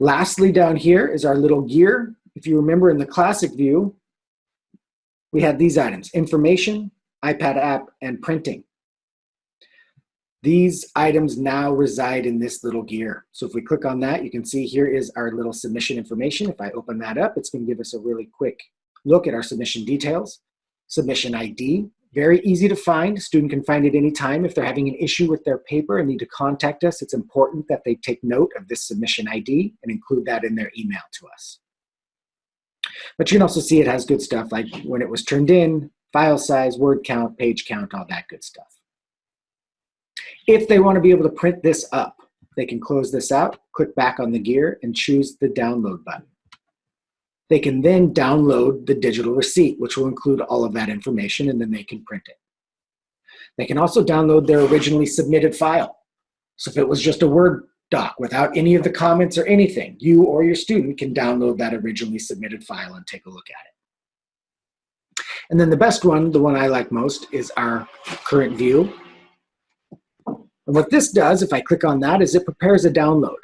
Lastly, down here is our little gear. If you remember in the classic view, we had these items, information, iPad app, and printing. These items now reside in this little gear. So if we click on that, you can see here is our little submission information. If I open that up, it's gonna give us a really quick look at our submission details. Submission ID, very easy to find. Student can find it anytime. If they're having an issue with their paper and need to contact us, it's important that they take note of this submission ID and include that in their email to us. But you can also see it has good stuff like when it was turned in, file size, word count, page count, all that good stuff. If they want to be able to print this up, they can close this out, click back on the gear, and choose the download button. They can then download the digital receipt, which will include all of that information, and then they can print it. They can also download their originally submitted file. So if it was just a Word doc without any of the comments or anything, you or your student can download that originally submitted file and take a look at it. And then the best one, the one I like most, is our current view. And what this does, if I click on that, is it prepares a download.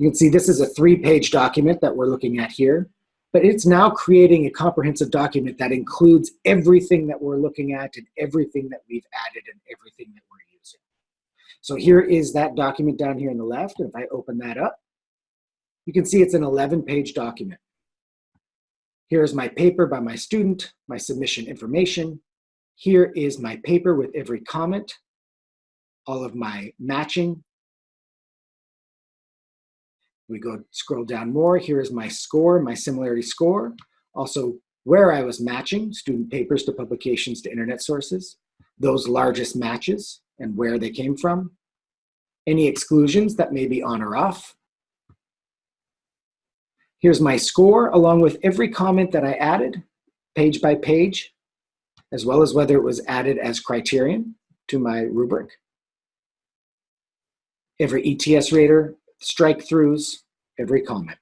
You can see this is a three-page document that we're looking at here, but it's now creating a comprehensive document that includes everything that we're looking at and everything that we've added and everything that we're using. So here is that document down here on the left, and if I open that up, you can see it's an 11-page document. Here's my paper by my student, my submission information. Here is my paper with every comment, all of my matching, we go scroll down more. Here is my score, my similarity score. Also where I was matching student papers to publications to internet sources, those largest matches and where they came from, any exclusions that may be on or off. Here's my score along with every comment that I added, page by page, as well as whether it was added as criterion to my rubric. Every ETS rater strike throughs every comment.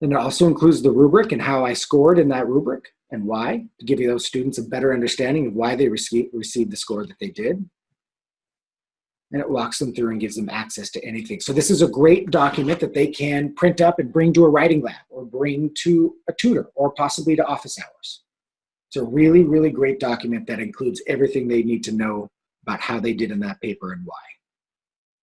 And it also includes the rubric and how I scored in that rubric and why, to give you those students a better understanding of why they received, the score that they did. And it walks them through and gives them access to anything. So this is a great document that they can print up and bring to a writing lab or bring to a tutor or possibly to office hours. It's a really, really great document that includes everything they need to know about how they did in that paper and why.